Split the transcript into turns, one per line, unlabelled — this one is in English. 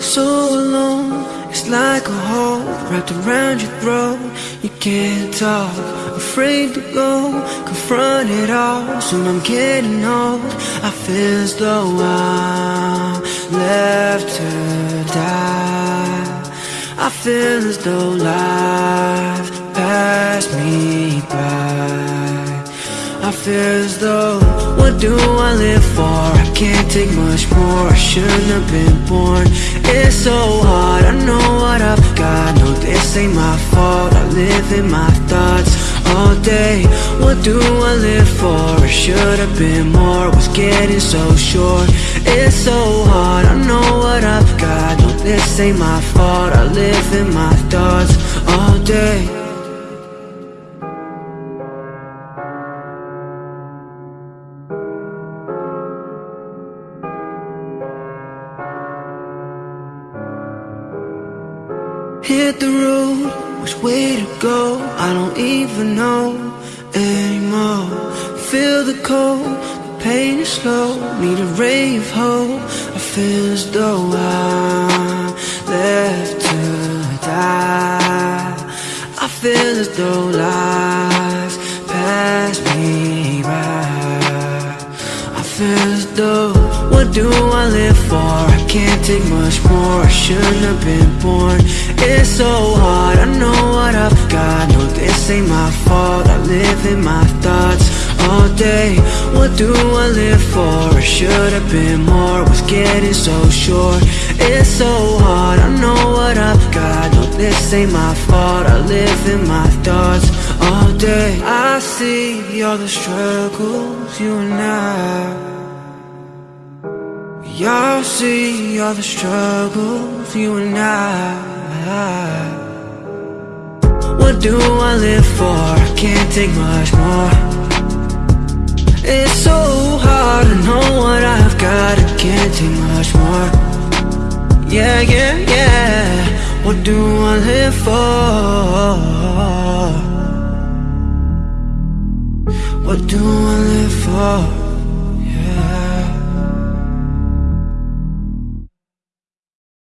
So alone, it's like a hole wrapped around your throat. You can't talk, afraid to go Confront it all, soon I'm getting old I feel as though I'm left to die. I feel as though life passed me by. I feel as though, what do I live for? I can't take much more, I shouldn't have been born. It's so hard, I know what I've got. No, this ain't my fault, I live in my thoughts all day. What do I live for? I should have been more, was getting so short. It's so hard, I know what I've got. No, this ain't my fault, I live in my thoughts Hit the road, which way to go? I don't even know anymore. Feel the cold, the pain is slow. Need a ray of hope I feel as though I'm left to die. I feel as though life passed me by I feel as though, what do I live for? I can't take much more, I shouldn't have been born. It's so hard, I know what I've got. No, this ain't my fault, I live in my thoughts all day. What do I live for? I should have been more, was getting so short. It's so hard, I know what I've got. No, this ain't my fault, I live in my thoughts all day. I see all the struggles you and I Y'all see all the struggles you and I What do I live for? I can't take much more It's so hard to know what I've got I can't take much more Yeah, yeah, yeah What do I live for? What do I live for?